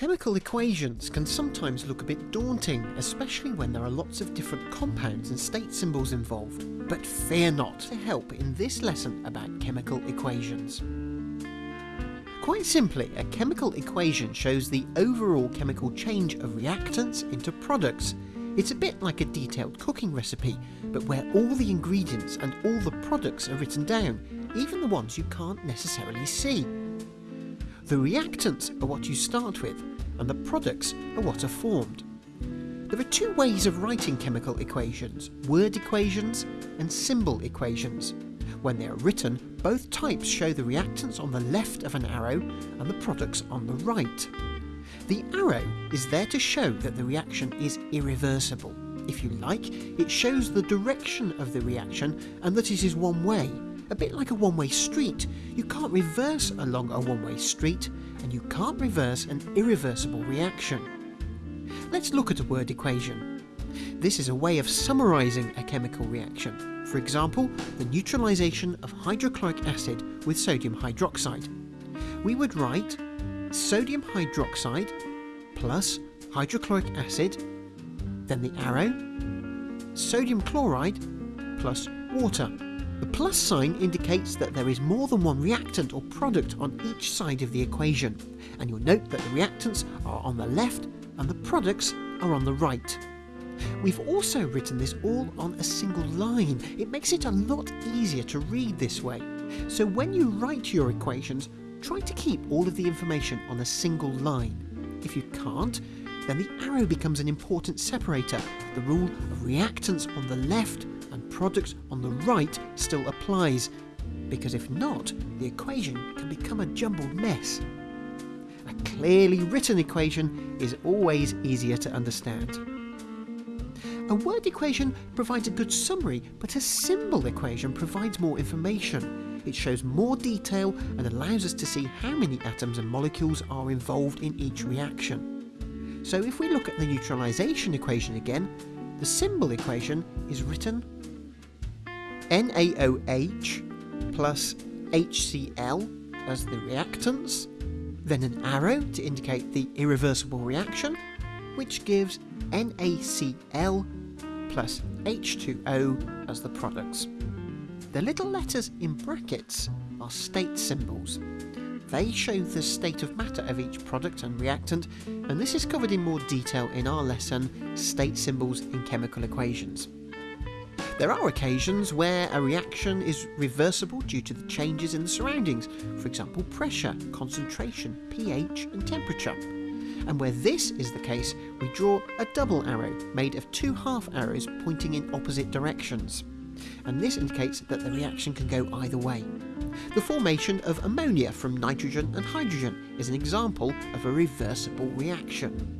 Chemical equations can sometimes look a bit daunting, especially when there are lots of different compounds and state symbols involved. But fear not to help in this lesson about chemical equations. Quite simply, a chemical equation shows the overall chemical change of reactants into products. It's a bit like a detailed cooking recipe, but where all the ingredients and all the products are written down, even the ones you can't necessarily see. The reactants are what you start with, and the products are what are formed. There are two ways of writing chemical equations, word equations and symbol equations. When they are written, both types show the reactants on the left of an arrow and the products on the right. The arrow is there to show that the reaction is irreversible. If you like, it shows the direction of the reaction and that it is one way, a bit like a one-way street. You can't reverse along a one-way street, and you can't reverse an irreversible reaction. Let's look at a word equation. This is a way of summarising a chemical reaction. For example, the neutralisation of hydrochloric acid with sodium hydroxide. We would write sodium hydroxide plus hydrochloric acid, then the arrow, sodium chloride plus water. The plus sign indicates that there is more than one reactant or product on each side of the equation, and you'll note that the reactants are on the left and the products are on the right. We've also written this all on a single line. It makes it a lot easier to read this way. So when you write your equations, try to keep all of the information on a single line. If you can't, then the arrow becomes an important separator. The rule of reactants on the left and products on the right still applies, because if not, the equation can become a jumbled mess. A clearly written equation is always easier to understand. A word equation provides a good summary, but a symbol equation provides more information. It shows more detail and allows us to see how many atoms and molecules are involved in each reaction. So if we look at the neutralization equation again, the symbol equation is written NaOH plus HCl as the reactants, then an arrow to indicate the irreversible reaction, which gives NaCl plus H2O as the products. The little letters in brackets are state symbols. They show the state of matter of each product and reactant, and this is covered in more detail in our lesson, State Symbols in Chemical Equations. There are occasions where a reaction is reversible due to the changes in the surroundings, for example pressure, concentration, pH and temperature. And where this is the case, we draw a double arrow made of two half arrows pointing in opposite directions. And this indicates that the reaction can go either way. The formation of ammonia from nitrogen and hydrogen is an example of a reversible reaction.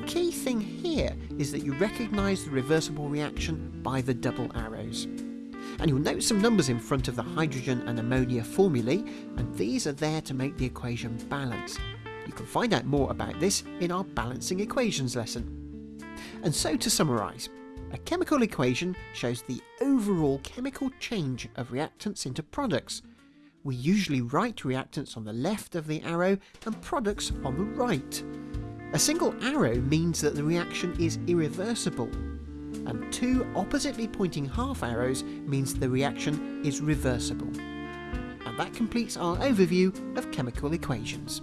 The key thing here is that you recognise the reversible reaction by the double arrows. And you'll note some numbers in front of the hydrogen and ammonia formulae, and these are there to make the equation balance. You can find out more about this in our balancing equations lesson. And so to summarise, a chemical equation shows the overall chemical change of reactants into products. We usually write reactants on the left of the arrow and products on the right. A single arrow means that the reaction is irreversible, and two oppositely pointing half arrows means the reaction is reversible. And that completes our overview of chemical equations.